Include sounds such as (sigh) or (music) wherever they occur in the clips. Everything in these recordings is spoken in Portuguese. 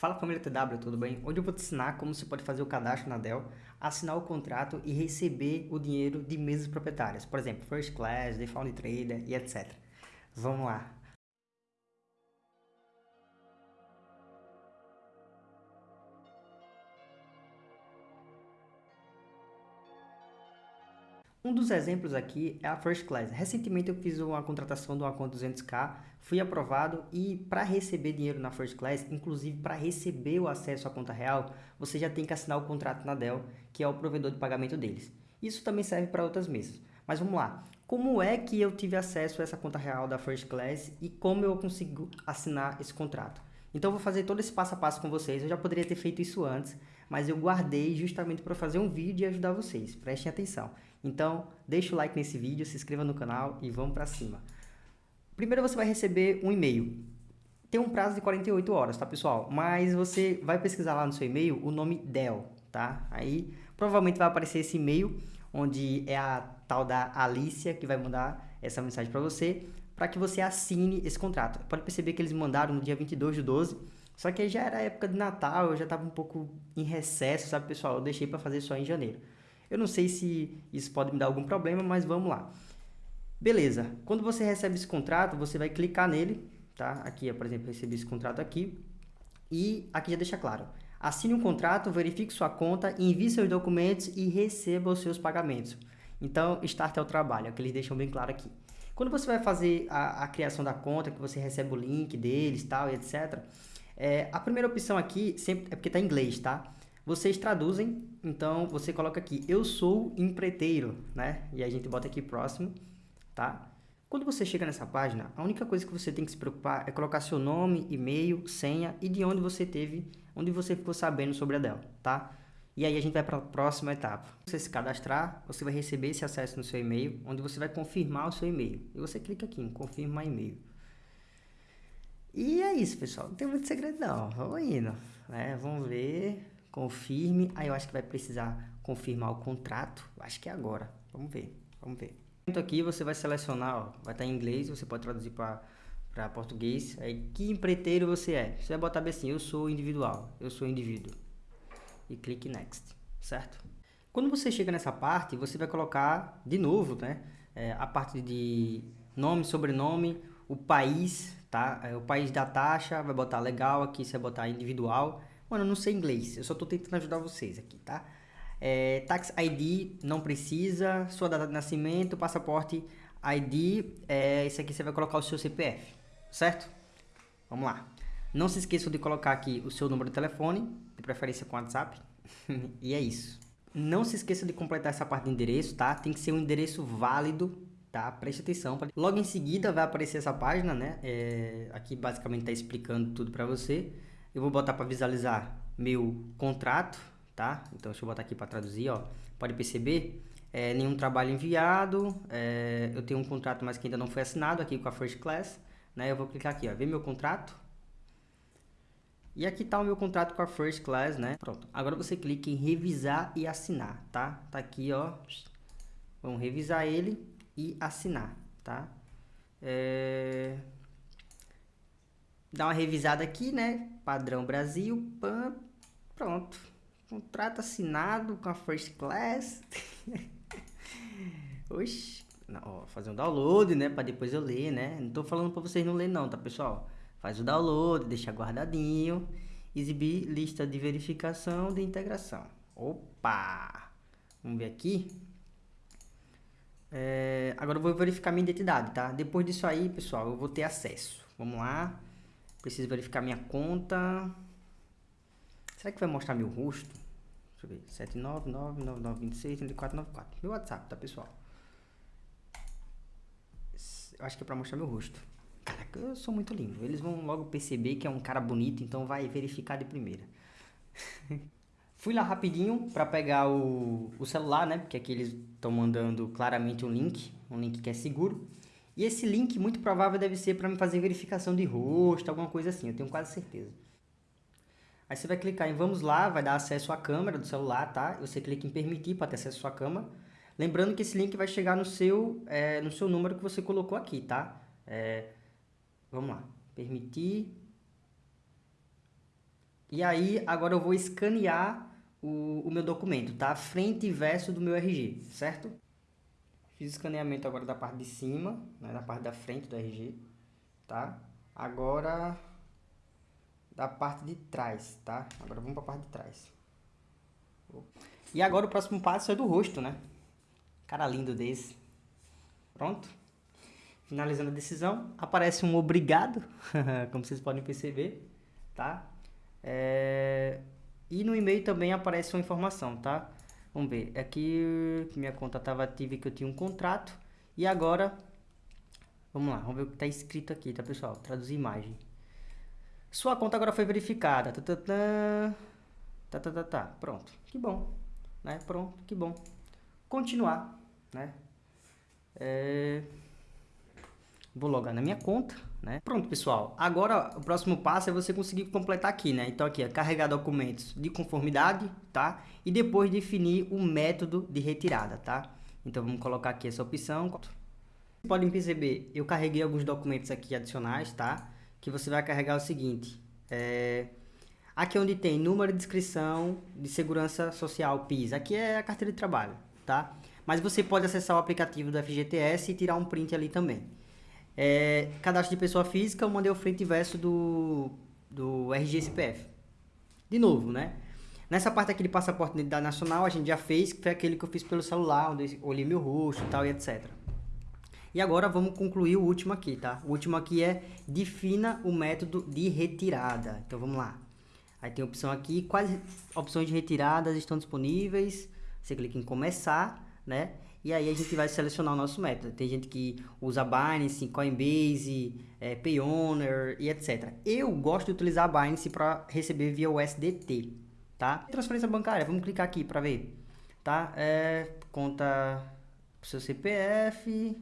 Fala família TW, tudo bem? Hoje eu vou te ensinar como você pode fazer o cadastro na Dell, assinar o contrato e receber o dinheiro de mesas proprietárias, por exemplo, First Class, Found Trader e etc. Vamos lá! Um dos exemplos aqui é a First Class. Recentemente eu fiz uma contratação de uma conta 200k, fui aprovado e para receber dinheiro na First Class, inclusive para receber o acesso à conta real, você já tem que assinar o contrato na Dell, que é o provedor de pagamento deles. Isso também serve para outras mesas. Mas vamos lá, como é que eu tive acesso a essa conta real da First Class e como eu consigo assinar esse contrato? Então eu vou fazer todo esse passo a passo com vocês, eu já poderia ter feito isso antes, mas eu guardei justamente para fazer um vídeo e ajudar vocês, prestem atenção. Então, deixa o like nesse vídeo, se inscreva no canal e vamos para cima. Primeiro você vai receber um e-mail. Tem um prazo de 48 horas, tá pessoal? Mas você vai pesquisar lá no seu e-mail o nome Dell, tá? Aí provavelmente vai aparecer esse e-mail, onde é a tal da Alicia que vai mandar essa mensagem para você, para que você assine esse contrato. Pode perceber que eles mandaram no dia 22 de 12, só que já era época de Natal, eu já estava um pouco em recesso, sabe pessoal? Eu deixei para fazer só em janeiro. Eu não sei se isso pode me dar algum problema, mas vamos lá. Beleza, quando você recebe esse contrato, você vai clicar nele, tá? Aqui, por exemplo, recebi esse contrato aqui. E aqui já deixa claro. Assine um contrato, verifique sua conta, envie seus documentos e receba os seus pagamentos. Então, start é o trabalho, é o que eles deixam bem claro aqui. Quando você vai fazer a, a criação da conta, que você recebe o link deles, tal, etc. É, a primeira opção aqui sempre é porque está em inglês, tá? Vocês traduzem, então você coloca aqui, eu sou empreiteiro, né? E a gente bota aqui próximo, tá? Quando você chega nessa página, a única coisa que você tem que se preocupar é colocar seu nome, e-mail, senha e de onde você teve, onde você ficou sabendo sobre a Dell, tá? E aí a gente vai para a próxima etapa. Você se cadastrar, você vai receber esse acesso no seu e-mail, onde você vai confirmar o seu e-mail. E você clica aqui em confirmar e-mail. E é isso, pessoal. Não tem muito segredo não. Vamos indo. Né? Vamos ver confirme. Aí eu acho que vai precisar confirmar o contrato. Acho que é agora. Vamos ver, vamos ver. Aqui você vai selecionar, ó, vai estar em inglês, você pode traduzir para português. Aí, que empreiteiro você é? Você vai botar assim, eu sou individual, eu sou indivíduo. E clique Next, certo? Quando você chega nessa parte, você vai colocar de novo, né? É, a parte de nome, sobrenome, o país, tá? É, o país da taxa, vai botar legal aqui, você vai botar individual. Mano, eu não sei inglês, eu só tô tentando ajudar vocês aqui, tá? É, tax ID não precisa, sua data de nascimento, passaporte ID, é, esse aqui você vai colocar o seu CPF, certo? Vamos lá. Não se esqueçam de colocar aqui o seu número de telefone, de preferência com WhatsApp, (laughs) e é isso. Não se esqueça de completar essa parte de endereço, tá? Tem que ser um endereço válido, tá? Preste atenção. Logo em seguida vai aparecer essa página, né? É, aqui basicamente está explicando tudo para você. Eu vou botar para visualizar meu contrato, tá? Então, deixa eu botar aqui para traduzir, ó. Pode perceber, é, nenhum trabalho enviado, é, eu tenho um contrato, mas que ainda não foi assinado aqui com a First Class, né? Eu vou clicar aqui, ó, ver meu contrato. E aqui tá o meu contrato com a First Class, né? Pronto. Agora você clica em revisar e assinar, tá? Tá aqui, ó. Vamos revisar ele e assinar, tá? É dar uma revisada aqui, né? Padrão Brasil, pam, pronto. Contrato assinado com a First Class. (laughs) Oxi, não, ó, fazer um download, né? Para depois eu ler, né? Não tô falando para vocês não ler não, tá, pessoal? Faz o download, deixa guardadinho. Exibir lista de verificação de integração. Opa! Vamos ver aqui. É, agora eu vou verificar minha identidade, tá? Depois disso aí, pessoal, eu vou ter acesso. Vamos lá. Preciso verificar minha conta. Será que vai mostrar meu rosto? Deixa eu ver. 79999263494. Meu WhatsApp, tá, pessoal? Eu acho que é pra mostrar meu rosto. Caraca, eu sou muito lindo. Eles vão logo perceber que é um cara bonito, então vai verificar de primeira. (laughs) Fui lá rapidinho para pegar o, o celular, né? Porque aqui eles estão mandando claramente um link, um link que é seguro. E esse link, muito provável, deve ser para me fazer verificação de rosto, alguma coisa assim, eu tenho quase certeza. Aí você vai clicar em vamos lá, vai dar acesso à câmera do celular, tá? Você clica em permitir para ter acesso à sua câmera. Lembrando que esse link vai chegar no seu, é, no seu número que você colocou aqui, tá? É, vamos lá, permitir. E aí, agora eu vou escanear o, o meu documento, tá? Frente e verso do meu RG, certo? Fiz o escaneamento agora da parte de cima, né? da parte da frente do RG, tá? Agora, da parte de trás, tá? Agora vamos para a parte de trás. E agora o próximo passo é do rosto, né? Cara lindo desse. Pronto. Finalizando a decisão, aparece um obrigado, (laughs) como vocês podem perceber, tá? É... E no e-mail também aparece uma informação, tá? Vamos ver, aqui minha conta estava ativa e que eu tinha um contrato. E agora, vamos lá, vamos ver o que está escrito aqui, tá pessoal? Traduzir imagem. Sua conta agora foi verificada. Tá, tá, tá, tá, tá, tá, tá. Pronto, que bom, né? Pronto, que bom. Continuar, né? É... Vou logar na minha conta, né? Pronto, pessoal. Agora, o próximo passo é você conseguir completar aqui, né? Então, aqui é carregar documentos de conformidade, tá? E depois definir o método de retirada, tá? Então, vamos colocar aqui essa opção. Vocês podem perceber, eu carreguei alguns documentos aqui adicionais, tá? Que você vai carregar o seguinte. É... Aqui é onde tem número de inscrição de segurança social PIS. Aqui é a carteira de trabalho, tá? Mas você pode acessar o aplicativo do FGTS e tirar um print ali também. É, cadastro de pessoa física, eu mandei o frente e verso do, do RGSPF. De novo, né? Nessa parte aqui de passaporte de identidade nacional, a gente já fez, que foi aquele que eu fiz pelo celular, onde eu olhei meu rosto e tal e etc. E agora vamos concluir o último aqui, tá? O último aqui é defina o método de retirada. Então vamos lá. Aí tem a opção aqui, quais opções de retiradas estão disponíveis. Você clica em começar, né? E aí a gente vai selecionar o nosso método. Tem gente que usa Binance, Coinbase, é, Payoneer e etc. Eu gosto de utilizar a Binance para receber via USDT, tá? Transferência bancária, vamos clicar aqui para ver, tá? É, conta seu CPF,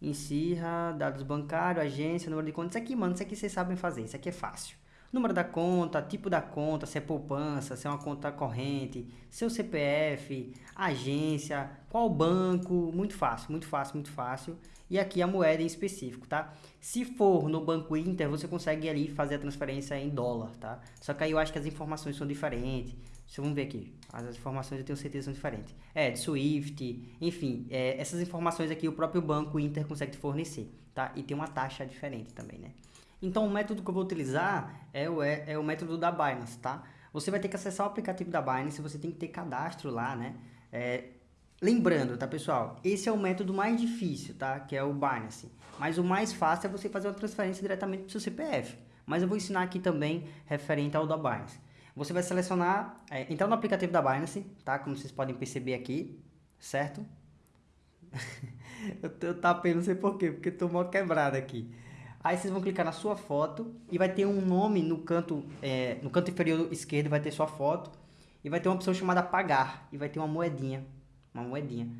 encerra, dados bancários, agência, número de conta. Isso aqui, mano, isso aqui vocês sabem fazer, isso aqui é fácil número da conta, tipo da conta, se é poupança, se é uma conta corrente, seu CPF, agência, qual banco, muito fácil, muito fácil, muito fácil. E aqui a moeda em específico, tá? Se for no Banco Inter, você consegue ali fazer a transferência em dólar, tá? Só que aí eu acho que as informações são diferentes. Deixa eu ver aqui. As informações eu tenho certeza são diferentes. É, de Swift, enfim, é, essas informações aqui o próprio Banco Inter consegue fornecer, tá? E tem uma taxa diferente também, né? Então, o método que eu vou utilizar é o, é, é o método da Binance, tá? Você vai ter que acessar o aplicativo da Binance, você tem que ter cadastro lá, né? É, lembrando, tá, pessoal? Esse é o método mais difícil, tá? Que é o Binance. Mas o mais fácil é você fazer uma transferência diretamente do seu CPF. Mas eu vou ensinar aqui também referente ao da Binance. Você vai selecionar, é, entrar no aplicativo da Binance, tá? Como vocês podem perceber aqui, certo? (laughs) eu, eu tapei, não sei porquê, porque tô mal quebrado aqui. Aí vocês vão clicar na sua foto e vai ter um nome no canto, é, no canto inferior esquerdo vai ter sua foto e vai ter uma opção chamada pagar e vai ter uma moedinha, uma moedinha.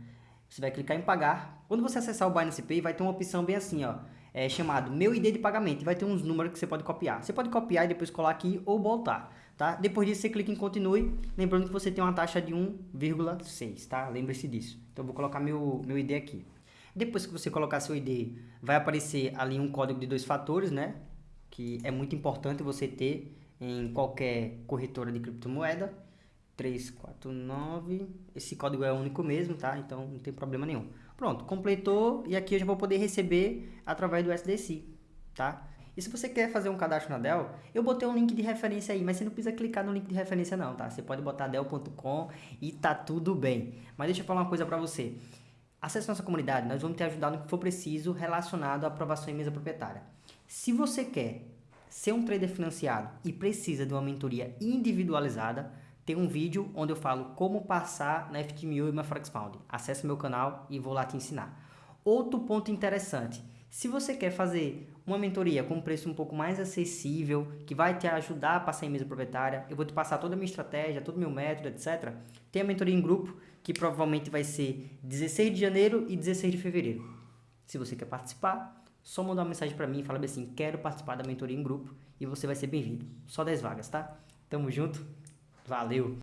Você vai clicar em pagar. Quando você acessar o Binance Pay, vai ter uma opção bem assim, ó, é chamado meu ID de pagamento. E vai ter uns números que você pode copiar. Você pode copiar e depois colar aqui ou voltar, tá? Depois disso você clica em continue, lembrando que você tem uma taxa de 1,6, tá? Lembre-se disso. Então eu vou colocar meu meu ID aqui. Depois que você colocar seu ID, vai aparecer ali um código de dois fatores, né? Que é muito importante você ter em qualquer corretora de criptomoeda. 349. Esse código é único mesmo, tá? Então não tem problema nenhum. Pronto, completou e aqui eu já vou poder receber através do SDC, tá? E se você quer fazer um cadastro na Dell, eu botei um link de referência aí, mas você não precisa clicar no link de referência não, tá? Você pode botar dell.com e tá tudo bem. Mas deixa eu falar uma coisa para você. Acesse nossa comunidade, nós vamos te ajudar no que for preciso relacionado à aprovação em mesa proprietária. Se você quer ser um trader financiado e precisa de uma mentoria individualizada, tem um vídeo onde eu falo como passar na FTMU e na Forex Found. Acesse meu canal e vou lá te ensinar. Outro ponto interessante, se você quer fazer uma mentoria com um preço um pouco mais acessível, que vai te ajudar a passar em mesa proprietária, eu vou te passar toda a minha estratégia, todo o meu método, etc. Tem a mentoria em grupo, que provavelmente vai ser 16 de janeiro e 16 de fevereiro. Se você quer participar, só mandar uma mensagem para mim e falar assim, quero participar da mentoria em grupo e você vai ser bem-vindo. Só 10 vagas, tá? Tamo junto, valeu!